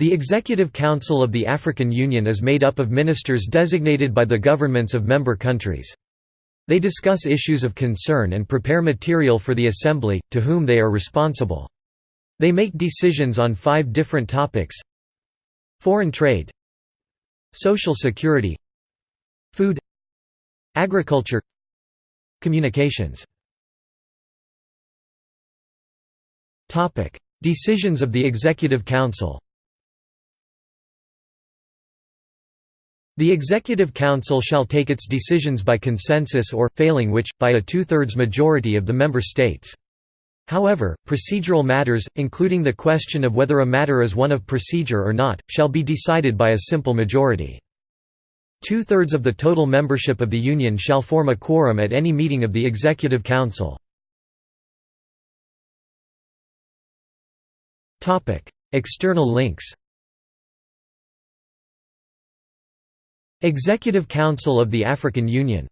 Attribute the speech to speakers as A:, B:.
A: The Executive Council of the African Union is made up of ministers designated by the governments of member countries. They discuss issues of concern and prepare material for the Assembly, to whom they are responsible. They make decisions on five different topics Foreign trade Social security Food Agriculture Communications Decisions of the Executive Council The Executive Council shall take its decisions by consensus or, failing which, by a two-thirds majority of the member states. However, procedural matters, including the question of whether a matter is one of procedure or not, shall be decided by a simple majority. Two-thirds of the total membership of the Union shall form a quorum at any meeting of the Executive Council. External links Executive Council of the African Union